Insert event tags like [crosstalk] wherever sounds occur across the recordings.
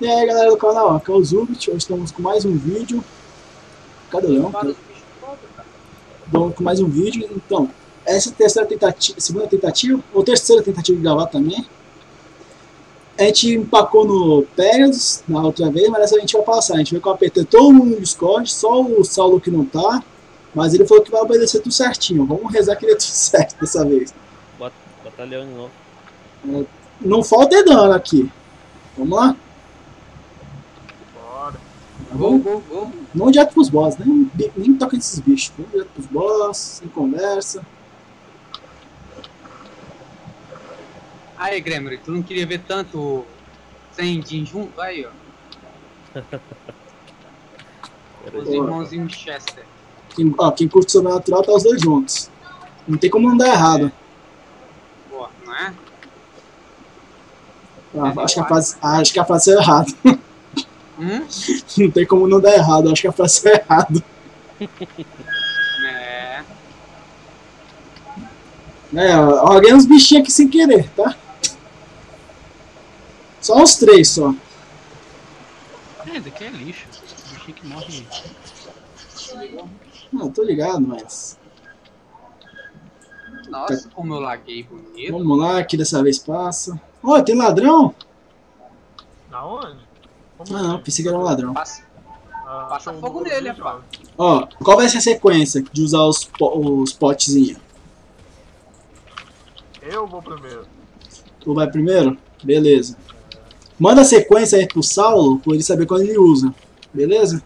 E aí galera do canal, aqui é o Zubit, hoje estamos com mais um vídeo. Cadê o Leão? Vamos com mais um vídeo, então, essa é a terceira tentativa, segunda tentativa, ou terceira tentativa de gravar também. A gente empacou no Pegasus na outra vez, mas dessa a gente vai passar. A gente vai com apertar todo mundo no Discord, só o Saulo que não tá. Mas ele falou que vai obedecer tudo certinho. Vamos rezar que ele é tudo [laughs] certo dessa vez. Batalhão de novo. É, não falta dano aqui. Vamos lá? Bora. Vamos, Vou, vou, vou. Vamos direto pros boss, nem, nem toca nesses bichos. Vamos direto pros boss, sem conversa. Aí, Gremory, tu não queria ver tanto Zendin junto? Aí, ó. [laughs] Os irmãozinhos Chester. Quem, ó, quem curte sobrenatural tá os dois juntos. Não tem como não dar errado. Boa, não é? Ah, acho, que a frase, ah, acho que a frase é errada. [laughs] Hum? [laughs] Não tem como não dar errado, acho que a frase é errada. É. É, ó, alguém uns bichinhos aqui sem querer, tá? Só uns três só. É, daqui é lixo. Bichinho que morre. Não, tô ligado, mas. Nossa, como eu laguei bonito. Vamos lá, que dessa vez passa. Ó, tem ladrão? Na onde? Como Ah, não, pensei que era um ladrão. Passa. Ah, passa fogo nele, rapaz. Ó, qual vai ser a sequência de usar os, po os potezinhos? Eu vou primeiro. Tu vai primeiro? Beleza. Manda a sequência aí pro Saulo, pra ele saber quando ele usa. Beleza?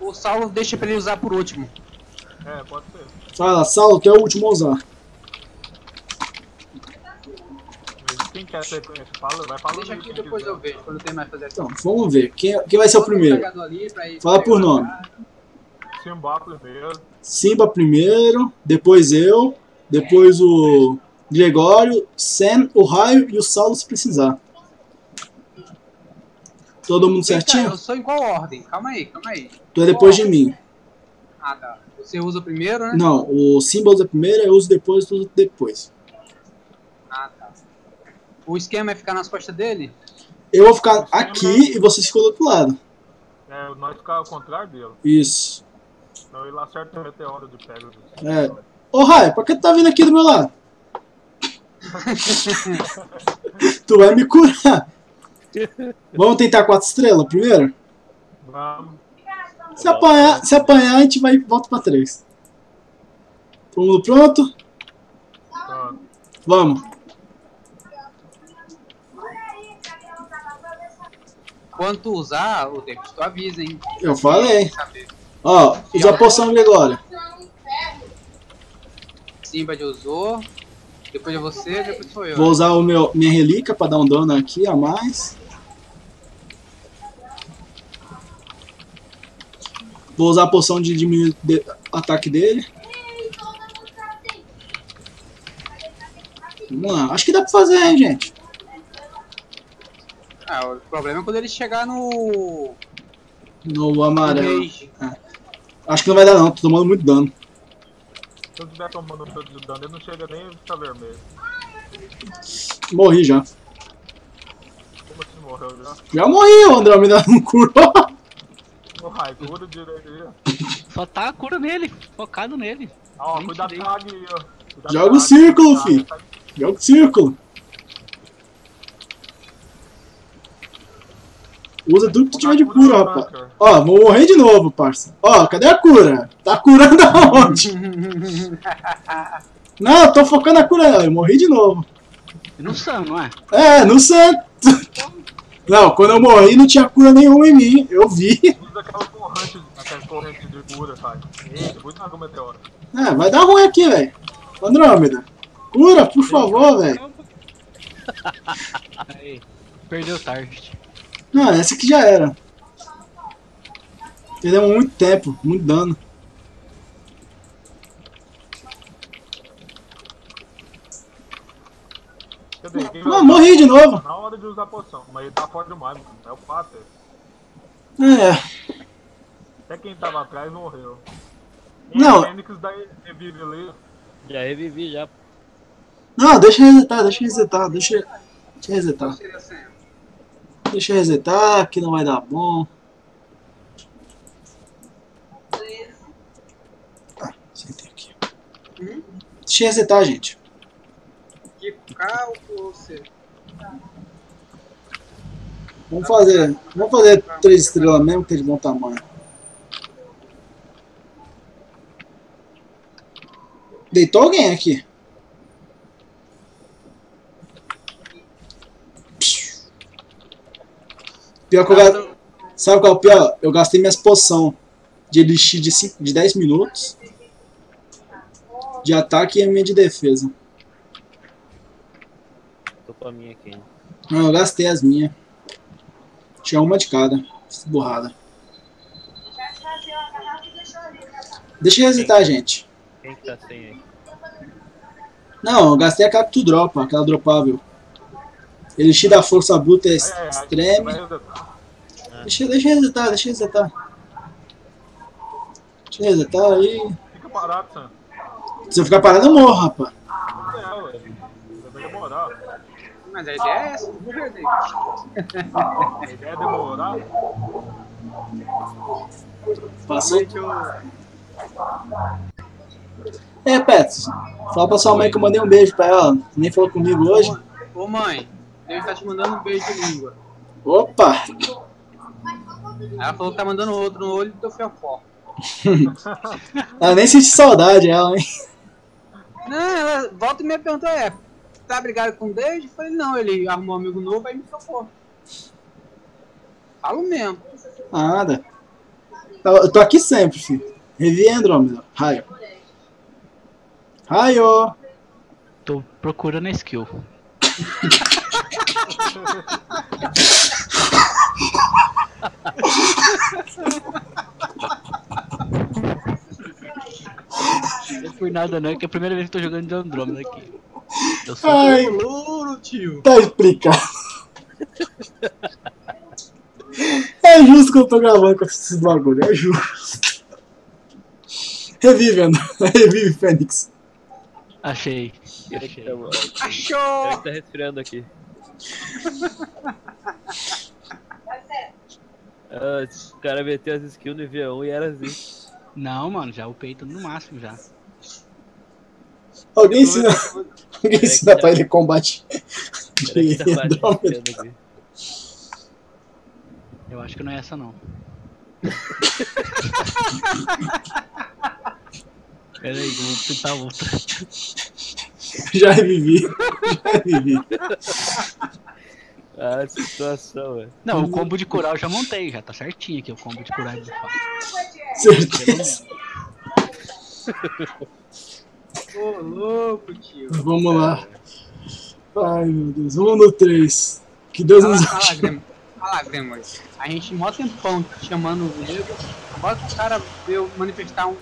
O Saulo deixa pra ele usar por último. É, pode ser. Fala, Saulo, tu é o último a usar. Mas quem quer sequência? Fala, vai falando. Deixa aqui depois quiser. eu vejo, quando eu terminar de fazer aqui. Então, vamos ver. Quem, quem vai ser o primeiro? Fala por nome. Simba primeiro. Simba primeiro, depois eu, depois o Gregório, Sam, o Raio e o Saulo se precisar. Todo mundo certinho? Eu sou em qual ordem? Calma aí, calma aí. Tu é depois de mim. Ah, tá. Você usa primeiro, né? Não, o Simba usa primeiro, eu uso depois, tu usa depois. O esquema é ficar nas costas dele? Eu vou ficar aqui e você ficou do outro lado. É, nós ficar ao contrário dele. Isso. Então ele acerta o meteoro de Pegasus. É. Ô Raio, por que tu tá vindo aqui do meu lado? [laughs] tu vai me curar. Vamos tentar quatro estrelas primeiro? Vamos. Se apanhar, se apanhar a gente vai volta pra três. Todo mundo pronto? Pronto. Vamos. Quando tu usar, o David, tu avisa, hein? Eu falei. Ó, usa a poção Gregório. Simba já usou. Depois é você, depois sou eu. Vou usar o meu, minha relíquia pra dar um dano aqui a mais. Vou usar a poção de diminuir o ataque dele. Vamos lá. Acho que dá pra fazer, hein, gente. Ah, o problema é quando ele chegar no. No no amarelo. rage. Acho que não vai dar não, tô tomando muito dano. Se eu estiver tomando tanto de dano, ele não chega nem a ficar vermelho. Morri já. Como assim morreu já? Já morri, o Andrômeda não curou. Raio, cura direito aí. Só tá a cura nele, focado nele. Ó, cuidado com a águia aí, ó. Cuidado Joga o círculo, filho. tá? Joga o círculo. Usa tudo que tu tiver de cura, rapaz. Ó, vou morrer de novo, parça. Ó, cadê a cura? Tá curando aonde? [laughs] Não, eu tô focando a cura não, eu morri de novo. No Sam, não é? É, no santo. [laughs] Não, quando eu morri não tinha cura nenhuma em mim, eu vi. Usa aquela corrente, aquela corrente de cura, sabe? Eita, muito mais meteoro. É, vai dar ruim aqui, velho. Andrômeda. Cura, por favor, velho. [laughs] Aí, perdeu o Não, essa aqui já era. Perdemos muito tempo, muito dano. Não, morri de novo. Na hora de usar a poção, mas ele tá forte demais, mano. É o Pater. É, Até quem tava atrás morreu. Não. O Fênix da revive ali. Já revivi já. Não, deixa resetar, deixa resetar, deixa, deixa eu resetar. Qual seria a senha? Deixa eu resetar, que não vai dar bom. Ah, sentei aqui. Hum? Deixa eu resetar, gente. Que cálculo você. Vamos fazer, vamos fazer três estrelas mesmo, que é de bom tamanho. Deitou alguém aqui? Pior que eu ga- Sabe qual é o pior? Eu gastei minhas poção de elixir de, cinco, de 10 minutos de ataque e a minha de defesa. Tô com a minha aqui. Não, eu gastei as minhas. Tinha uma de cada. Burrada. Deixa eu resetar, gente. Quem que tá sem aí? Não, eu gastei aquela que tu dropa, aquela dropável. Elixir da força bruta é É, é, extreme. resetar. Deixa, deixa eu resetar, deixa eu resetar. Deixa eu resetar aí. Fica parado, Sam. Se eu ficar parado, eu morro, rapaz. É, ué. Vai demorar. Mas a ideia é essa? A ideia é demorar. Passou. É, Pets. Fala pra sua mãe que eu mandei um beijo pra ela. Nem falou comigo hoje. Ô mãe, Deus tá te mandando um beijo de língua. Opa! Ela falou que tá mandando outro no olho do teu fiofó. [laughs] Ela nem senti saudade, ela, hein? Não, ela volta e me perguntou, é, tá brigado com o Deus? Eu falei, não, ele arrumou um amigo novo, aí me tocou. Falo mesmo. Nada. Eu eu tô aqui sempre, filho. Revi Andrômeda. Raio. Raio! Tô procurando a skill. [laughs] Não foi nada não, é que é a primeira vez que tô jogando de Andrômeda aqui. Eu sou Ai, Louro, tio. tá explicado. É justo que eu tô gravando com esses bagulho, é justo. Revive, André. [laughs] Revive, Fênix. Achei. Achei. tá, Achou! que tá resfriando aqui. Ah, os caras meteu as skills no IV1 e era assim. Não, mano, já upei tudo no máximo já. Alguém ensina, [laughs] alguém ensina pra ele combate de tá. Eu acho que não é essa não. [laughs] Pera aí, que eu vou tentar outra. [laughs] Já revivi. Já revivi. Ah, situação, velho. Não, o combo de curar eu já montei, já tá certinho aqui o combo de curar de fato. Certeza. Ô, louco, tio. Vamos lá. Ai, meu Deus. Vamos no 3. Que Deus nos ajude. Fala, Grêmio. A gente mó tempão chamando o nego. Agora que o cara veio manifestar um,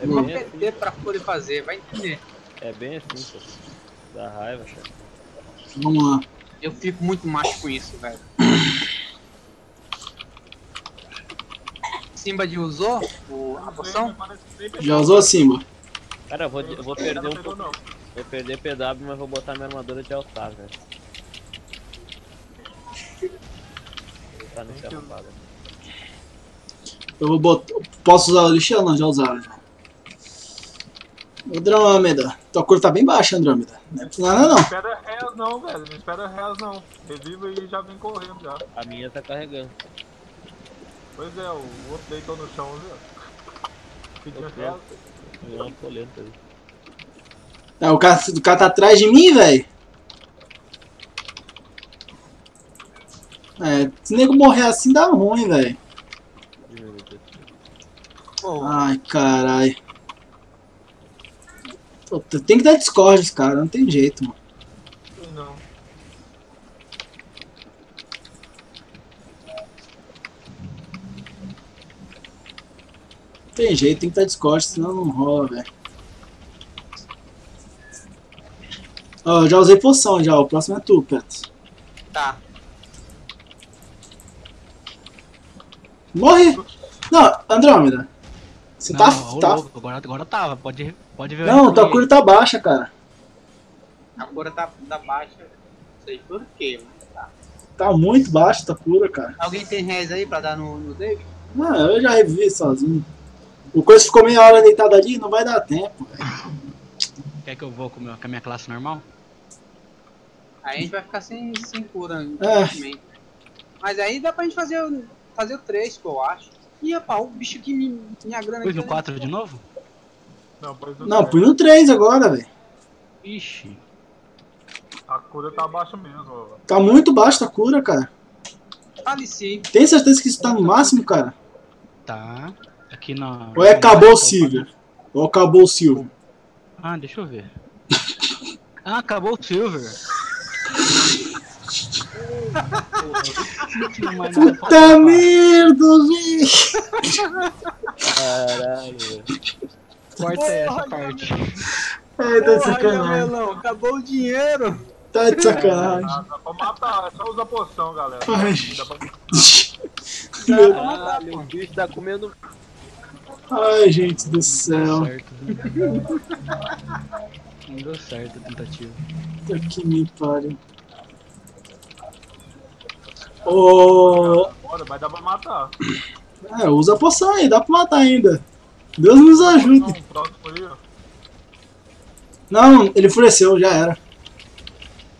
É uma PT pra poder fazer, vai entender. É bem assim, pô. Dá raiva, cara. Vamos lá. Eu fico muito macho com isso, velho. Simba de usou o, a poção? Já usou Simba? Cara, eu vou, eu vou perder um pouco. Vou perder PW, mas vou botar minha armadura de altar, velho. Tá nesse arrombado. Eu vou botar. Posso usar o lixo? Não, já usaram. Já. Andrômeda. Tua cor tá bem baixa, Andrômeda. Não é por nada, não. espera reas não, velho. Não espera reas não. Reviva e já vem correndo já. A minha tá carregando. Pois é, o outro deitou no chão, viu? Pedindo Outro. reas. Virou uma polenta ali. É, o, cara, o cara tá atrás de mim, velho. É, se nego morrer assim dá ruim, velho. Ai, carai. Pô, Tem que dar Discord, cara, não tem jeito, mano. Não. Tem jeito, tem que dar Discord, senão não rola, velho. Ó, já usei poção já, o próximo é tu, Pet. tá. Morre! Não, Andrômeda. Você Não, tá. ô, tá... louco, agora, agora tava, pode, pode ver. Não, aí. tua cura tá baixa, cara. A cor tá, tá baixa. Não sei por quê, mas tá. Tá muito baixo a cura, cara. Alguém tem res aí pra dar no, no David? Ah, eu já revivi sozinho. O coisa ficou meia hora deitado ali, não vai dar tempo. Quer que eu vou com, meu- com a minha classe normal? Aí a gente vai ficar sem, sem cura. É. Mas aí dá pra gente fazer, o- fazer o 3, pô, eu acho. Ih, rapaz, o bicho que me, minha grana Pôs no né? 4 de novo? Não, põe no 3 agora, velho. Ixi. A cura tá baixa mesmo, ó. Tá muito baixo a cura, cara. Faleci. Tem certeza que isso tá no máximo, cara? Tá. Aqui na. Ou é acabou o Silver? Ou acabou o Silver? Ah, deixa eu ver. [laughs] Ah, acabou o Silver. Não tinha mais nada pra Puta merda, velho. Caralho. Corta essa parte. Ai, tá de sacanagem. Acabou o dinheiro. Tá de sacanagem. Dá pra matar, é só usar poção, galera. Ai. Dá pra... Meu- Caralho, o bicho tá comendo. Ai, gente do Não céu. deu certo. Não deu certo a tentativa. Puta que me pariu. Ô. Bora, vai dar pra matar. É, usa a poção aí, dá pra matar ainda. Deus nos ajude. Não, ele enfureceu, já era.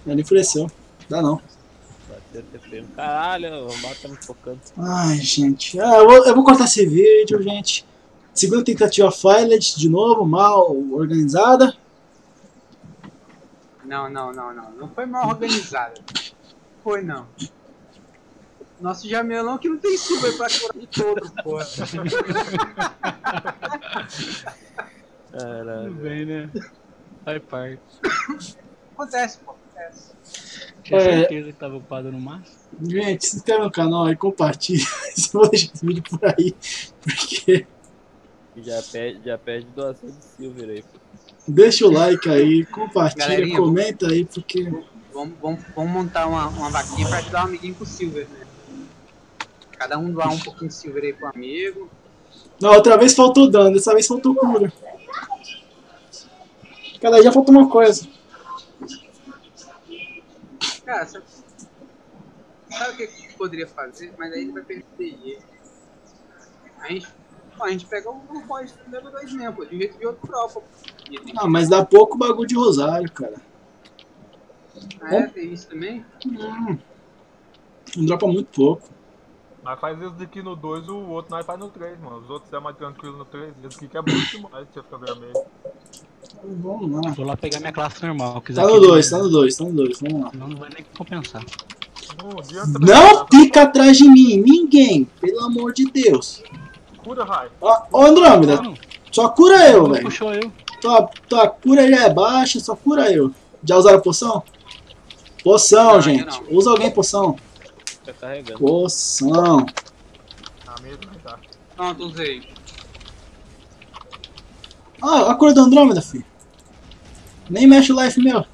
Ele enfureceu. Dá não. Caralho, o tá me focando. Ai, gente. Ah, eu, vou, eu vou cortar esse vídeo, gente. Segunda tentativa Filed, de novo, mal organizada. Não, não, não, não. Não foi mal organizado. Foi não. Nosso jamelão que não tem super pra curar de todo, porra. Caralho. Tudo bem, né? Faz parte. Acontece, pô. Acontece. Tinha É. certeza que tava upado no máximo. Gente, se inscreve no canal e compartilha. [laughs] Se vou deixar esse vídeo por aí. Porque Já pede, já pede doação de silver aí, pô. deixa o like aí, compartilha, Galerinha, comenta aí, porque. Vamos, vamos, vamos montar uma, uma vaquinha pra ajudar um amiguinho com o Silver, né? Cada um doar um pouquinho de Silver aí pro amigo. Não, outra vez faltou dano, dessa vez faltou cura. Cada dia faltou uma coisa. Cara, sabe, sabe o que a gente poderia fazer? Mas aí ele vai perder. A gente, a gente pega o o boss do level 2 mesmo, pô, de um jeito de outro tropa. Ah, mas dá pouco bagulho de rosário, cara. Ah, é, tem isso também? Hum, não dropa muito pouco. Nós faz esse daqui no 2, o outro nós faz no 3, mano. Os outros é mais tranquilo no 3. Esse aqui que é bom demais, você fica vermelho. Vamos lá. Vou lá pegar minha classe normal. quiser Tá no que- 2, tá no 2, tá no 2, vamos lá. Não, não vai nem compensar. Não Não fica atrás de mim, ninguém, pelo amor de Deus. Cura, Rai. Ó, ô Andrômeda, Não, só cura eu, não velho. puxou eu. Tua, tua cura já é baixa, só cura eu. Já usaram poção? Poção, Não, gente. ainda Usa alguém poção. Tá carregando. Poção. Na mesa, tá. Pronto, usei. Ah, a do Andrômeda, filho. Nem mexe o life meu.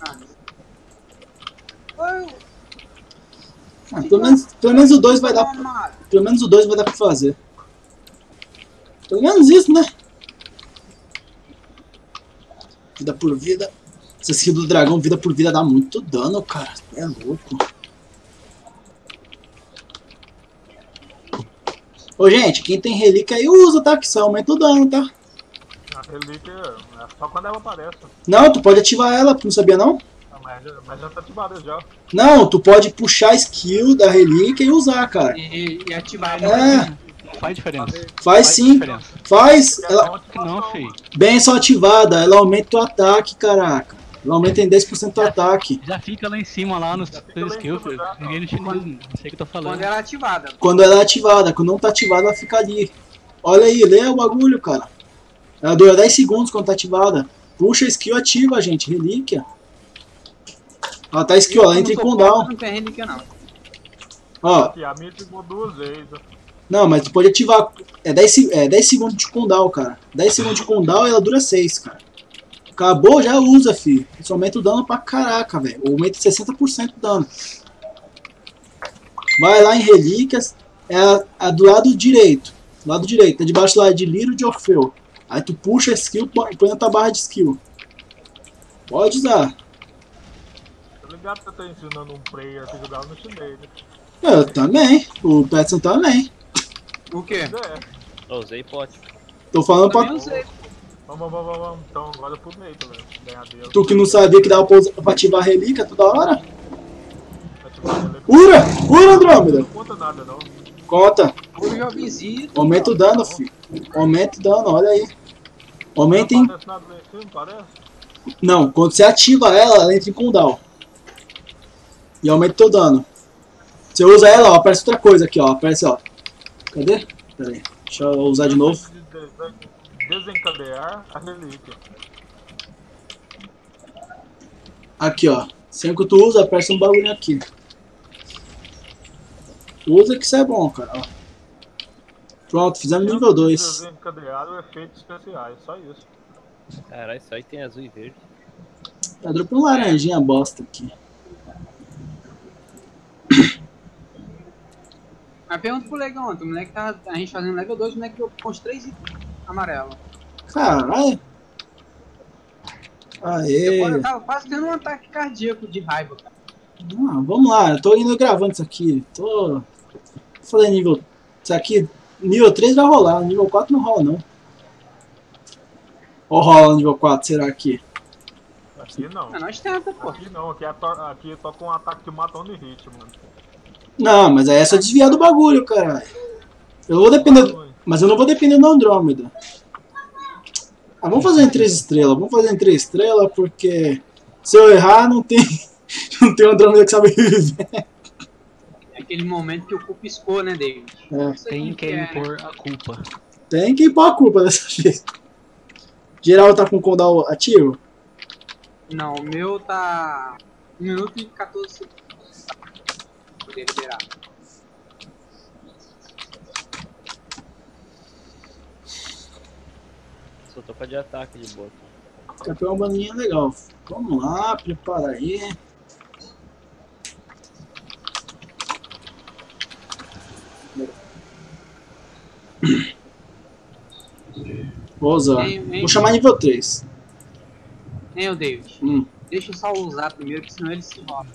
Ah, Ah, pelo, menos, pelo menos o 2 vai dar. Pelo menos o 2 vai dar pra fazer. Pelo menos isso, né? Vida por vida. Essa skill do dragão, vida por vida, dá muito dano, cara. É louco. Ô, gente, quem tem relíquia aí usa, tá? Que isso aumenta o dano, tá? A relíquia é só quando ela aparece. Não, tu pode ativar ela, não sabia não? Ah, Mas, já- mas já tá ativada já. Não, tu pode puxar a skill da relíquia e usar, cara. E, e ativar É, Faz diferença. faz sim. diferença. Faz. É Ela, não, filho. benção ativada, ela aumenta o ataque, caraca. Ela aumenta em 10% o ataque. Já fica lá em cima, lá nos em skills, Ninguém no chinês, não sei o que eu tô falando. quando ela é ativada. Quando ela é ativada, quando não tá ativada, ela fica ali. Olha aí, lê o bagulho, cara. Ela dura 10 segundos quando tá ativada. Puxa a skill, ativa, gente. Relíquia. Ela tá skill, ela entra em cooldown. Não tem relíquia, não. Ó, Aqui, a minha ficou duas vezes. Não, mas tu pode ativar. É 10, se- é 10 segundos de cooldown, cara. 10 segundos de cooldown e ela dura 6, cara. Acabou, já usa, fi. Isso aumenta o dano pra caraca, velho. Aumenta 60% do dano. Vai lá em relíquias. É a, a do lado direito. Do lado direito. Tá debaixo lá de Liro de Orfeu. Aí tu puxa a skill põe põe na tua barra de skill. Pode usar. Tá ligado que eu tô ensinando um player que jogava no chinês, né? Eu também. O Petson também. O quê? Pois é. Eu usei pote. Tô falando pra usei. Vamos, vamos, vamos, vamos. Então agora pro Neito, velho. Ganhar Deus. tu que não sabia que dava pra, usar- pra ativar a relíquia toda hora. Ura! Ura, Andrômeda! Não conta nada, não. Conta. O jovenzinho. Aumenta o dano, filho. Aumenta o dano, olha aí. Aumenta parece? Não, quando você ativa ela, ela entra em cooldown. E aumenta o teu dano. Você usa ela, ó, aparece outra coisa aqui, ó. Aparece, ó. Cadê? Pera aí. Deixa eu usar de novo. De- de- Desencadear a relíquia. Aqui, ó. Sempre que tu usa, aparece um bagulho aqui. Usa que isso é bom, cara. ó. Pronto, fizemos nível 2. Desencadear o efeitos especiais, só isso. Caralho, isso aí tem azul e verde. Tá dropando laranjinha bosta aqui. Mas pergunta pro Legão ontem. O moleque tava. A gente fazendo level 2, o moleque deu com os três itens amarelos. Caralho. Eu, Aê. eu tava quase tendo um ataque cardíaco de raiva, cara. Ah, vamos lá, eu tô indo gravando isso aqui. Tô. Fazendo nível. Isso aqui, nível 3 vai rolar, nível 4 não rola não. Ou rola nível 4, será aqui? Aqui não. Mas nós tenta, pô. Aqui não, aqui é, to aqui é só com um ataque que mata onde hit, mano. Não, mas aí é só desviar do bagulho, caralho. Eu vou depender. Mas eu não vou depender do Andrômeda. Ah, vamos fazer em 3 estrelas. Vamos fazer em 3 estrelas porque se eu errar não tem. [laughs] Não tem Andrômeda que sabe viver. É aquele momento que o cu piscou, né, David? É. Tem que é, né? impor a culpa. Tem que pôr a culpa dessa [laughs] vez. Geral tá com o cooldown ativo? Não, o meu tá. 1 minuto e 14 segundos. Poder liberar. Só tô com a de ataque de boa. Campeão é uma baninha legal. Vamos lá, prepara aí. Vou usar. Vou chamar nível 3. Hein, o David? Hum. Deixa eu só usar primeiro, que senão ele se rola.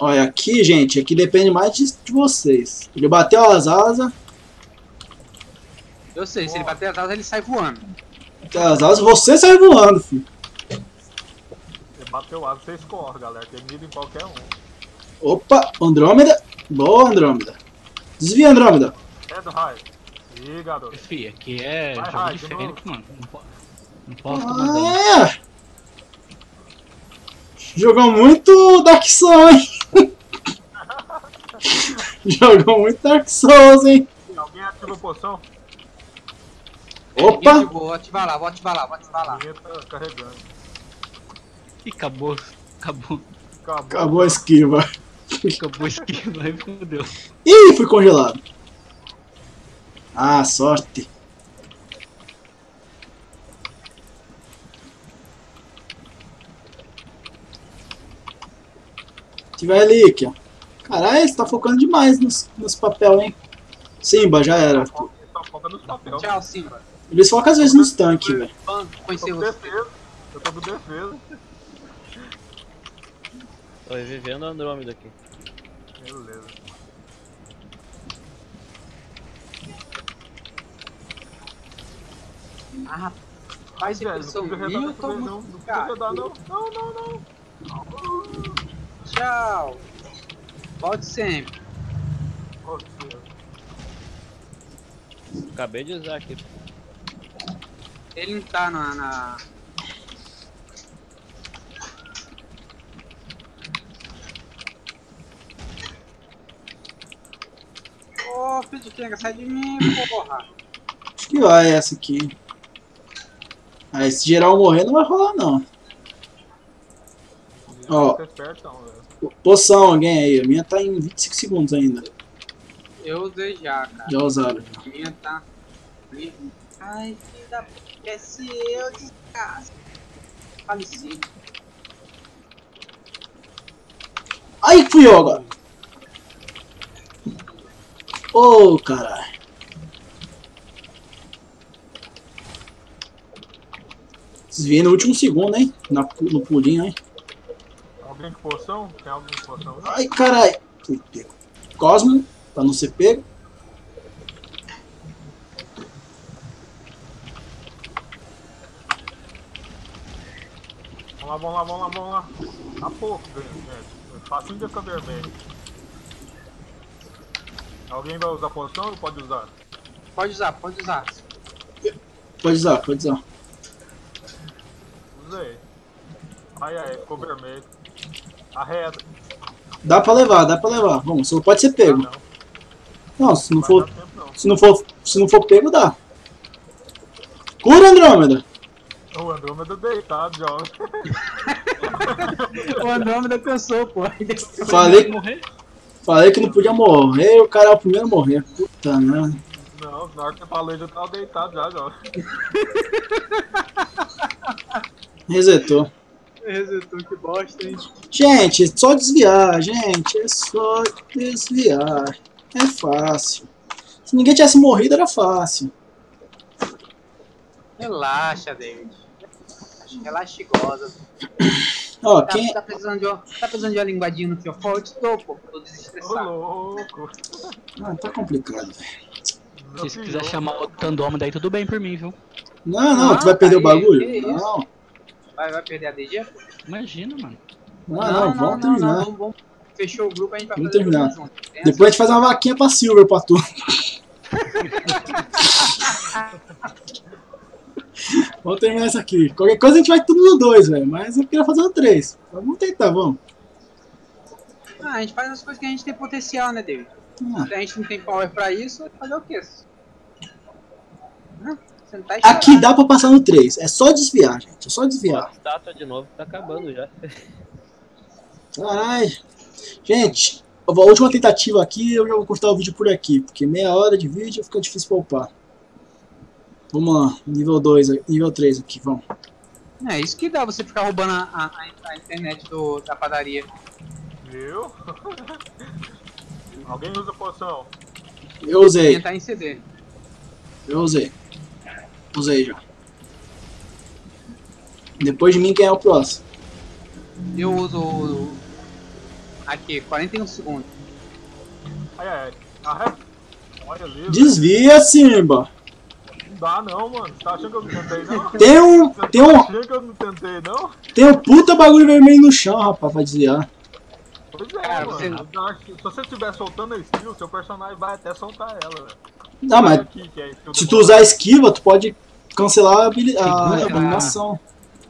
Olha, aqui, gente, aqui depende mais de, de vocês. Ele bateu as asas, Eu sei, se ele bater as asas, ele sai voando. bateu as asas, você sai voando, filho. Você bateu asa, você escorre, galera. Tem mira em qualquer um. Opa, Andrômeda. Boa, Andrômeda. Desvia, Andrômeda. É do raio. Ih, garoto. Fih, aqui é Vai, jogo vai, de Fênix, mano. Não, po- não posso. Ah, é. Jogou muito Dark Souls, hein? [laughs] Jogou muito Dark Souls, hein? Alguém ativa a poção? Opa! Ninguém Vou ativar lá, vou ativar lá, vou ativar lá. Tá carregando. Ih, acabou. Acabou. Acabou. Acabou a esquiva. Acabou a esquiva, aí fodeu. Ih, fui congelado. Ah, sorte. Tiver relíquia. Caralho, você tá focando demais nos, nos papel, hein? Simba, já era. Só foca nos papéis. Tchau, Simba. Eles focam às vezes nos tanques, velho. Eu tô com defesa. Eu tô com defesa. Tô revivendo a Andrômeda aqui. Beleza. Ah, rapaz, Velho, não depressão precisa minha, eu tô não. muito não. Não, não, não. Tchau. Volte sempre. Acabei de usar aqui. Ele não tá na. na... Ô, filho de quenga, sai de mim, porra. Acho que vai essa aqui. Aí se geral morrer não vai rolar não. Ó, poção, alguém aí. A minha tá em 25 segundos ainda. Eu usei já, cara. Já usaram. A minha tá... Ai, filha da puta, se eu descasso. Falecido. Ai, fui eu agora. Ô, oh, caralho. Desviei no último segundo, hein? Na, no pulinho, hein? Alguém com poção? Tem alguém com poção? Ai, caralho. Fui pego. Cosmo, pra não ser pego. Vamos lá, vamos lá, vamos lá, vamos lá. Tá pouco, gente. Facinho de ficar vermelho. Alguém vai usar poção ou pode usar? Pode usar, pode usar. Pode usar, pode usar. Usei. Ai, ai, ficou vermelho. Arreda. Dá pra levar, dá pra levar. Vamos, só pode ser Ah, pego. não. Não, se não Vai for, tempo não. se não for, se não for pego, dá. Cura, Andrômeda. O Andrômeda deitado já. [laughs] O Andrômeda pensou, pô. Falei, Morrer? falei que não podia morrer, o cara é o primeiro a morrer. Puta merda. Não, na hora que eu falei já tava deitado já, já. Resetou. Resetou, que bosta, hein? Gente, é só desviar, gente. É só desviar. É fácil. Se ninguém tivesse morrido, era fácil. Relaxa, David. Relaxa e goza. Ó, Tá, quem. tá precisando de uma, tá precisando de uma linguadinha no fiofó? Eu te dou, pô. Tô Ô desestressado. louco. Ah, tá complicado, velho. Se você quiser chamar o Tandoma daí, tudo bem por mim, viu? Não, não, Ah, tu vai perder o aí, bagulho? que isso? Não, Vai, vai perder a DG? Imagina, mano. não, não, vamos terminar. vamos, vamos. Fechou o grupo, a gente vai Vamos fazer terminar. tudo junto. Tem Depois a gente faz uma vaquinha pra Silver pra tu. [laughs] vamos terminar isso aqui. Qualquer coisa a gente vai tudo no 2, velho. Mas eu queria fazer no 3. Vamos tentar, vamos. Ah, a gente faz as coisas que a gente tem potencial, né, David? Ah, Se a gente não tem power pra isso, fazer o quê? Hã? Chorar. Aqui dá pra passar no 3. É só desviar, gente. É só desviar. Estátua de novo tá acabando já. Caralho. Gente, a última tentativa aqui, eu já vou cortar o vídeo por aqui. Porque meia hora de vídeo fica difícil poupar. Vamos lá, nível 2, nível 3 aqui, vamos. É isso que dá você ficar roubando a, a- a internet do, da padaria. Viu? [laughs] Alguém usa poção? Eu usei, Tentar em CD. eu usei. Usei já. Depois de mim, quem é o próximo? Eu uso o- aqui, 41 segundos. Ai, ai, arreda. Olha ali. Desvia, Simba. Não dá não, mano. Você tá achando que eu não tentei não? Tem um, Você tem tá um, achando que eu não tentei não? tem um puta bagulho vermelho no chão, rapaz, pra desviar. Pois é, Cara, mano. você- Se você estiver soltando a skill, seu personagem vai até soltar ela, velho. Não, mas Aqui, é se tu usar a esquiva, tu pode cancelar a, a Segura, animação.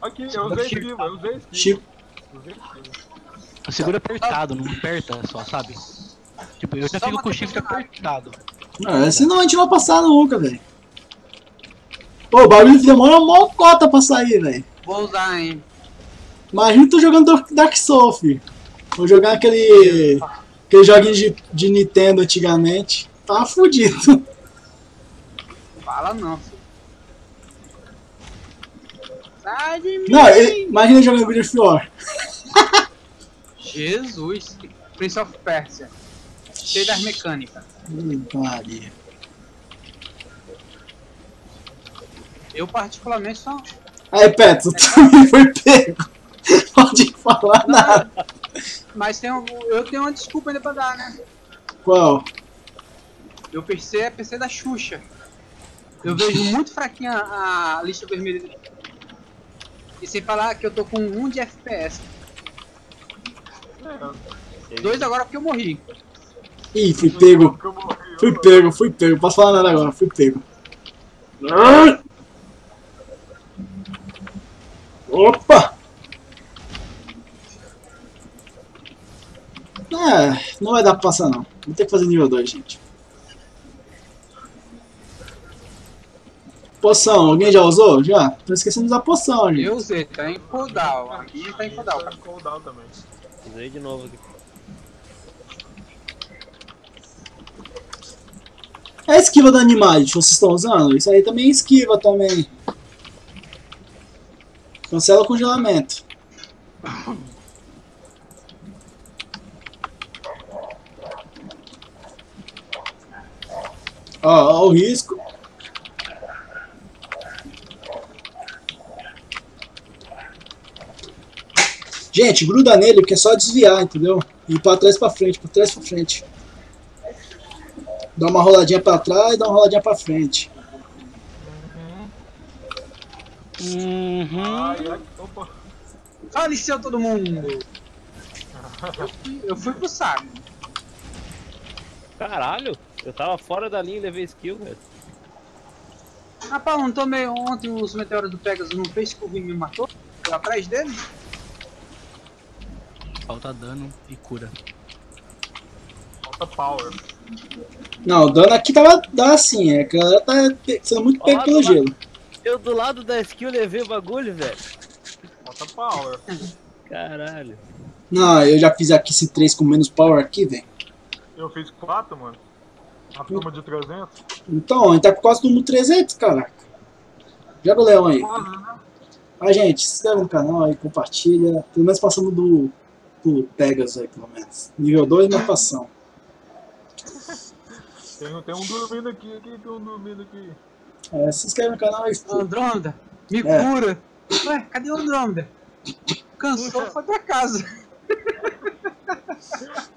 Aqui, eu usei skill, eu usei skill. Chico, Usei skill. Segura apertado, não aperta só, sabe? Tipo, eu já Só fico com o shift apertado. é, senão a gente não vai passar nunca, velho. Pô, o bagulho demora uma cota pra sair, velho. Vou usar, hein? Imagina tu jogando Dark- Dark Souls, filho. Vou jogar aquele. aquele joguinho de, de Nintendo antigamente. Tava fudido. Fala não, filho. Não, ele- imagina jogando God of War. Jesus! Prince of Persia. Cheio das mecânicas. Hum, Maria. Eu particularmente só. Aí, Petro, tu também foi pego. Pode falar nada. Mas tem um- eu tenho uma desculpa ainda pra dar, né? Qual? Meu PC é PC da Xuxa. Eu vejo muito fraquinha a lista vermelha. E sem falar que eu tô com 1 de FPS. Dois agora porque eu morri. Ih, fui pego. Fui pego, fui pego. Posso falar nada agora, fui pego. Ah! Opa! É, não vai dar pra passar não. Vou ter que fazer nível 2, gente. Poção, alguém já usou? Já? Tô esquecendo de usar poção, gente. Eu usei, tá em cooldown. A minha tá em cooldown. Tá em cooldown também. Usei de novo aqui. É a esquiva do Animality, vocês estão usando? Isso aí também é esquiva também. Cancela o congelamento. Ó, ó o risco. Gente, gruda nele, porque é só desviar, entendeu? E pra trás pra frente, pra trás pra frente. Dá uma roladinha pra trás e dá uma roladinha pra frente. Uhum. Ai, ai, opa. Faleceu todo mundo. Eu fui, eu fui pro saco. Caralho, eu tava fora da linha e levei skill, velho. Rapaz, não tomei ontem os meteoros do Pegasus não fez que o Vim me matou? Eu atrás dele? Falta dano e cura. Falta power. Não, o dano aqui tava dá assim, é que ela tá sendo muito pego pelo gelo. Eu do lado da skill levei o bagulho, velho. Falta power. Caralho. Não, eu já fiz aqui esse 3 com menos power aqui, velho. Eu fiz 4, mano. A turma de 300. Então, a gente tá com quase no 300, caraca. Joga o leão aí. Ah, gente, se inscreve no canal aí, compartilha. Pelo menos passamos do, do Pegasus aí, pelo menos. Nível 2, mas passamos. Tem, tem um dormindo aqui, aqui, tem um dormindo aqui. É, se inscreve no canal e... Andrômeda, me É. cura. Ué, cadê o Andrômeda? Cansou, foi pra casa. [laughs]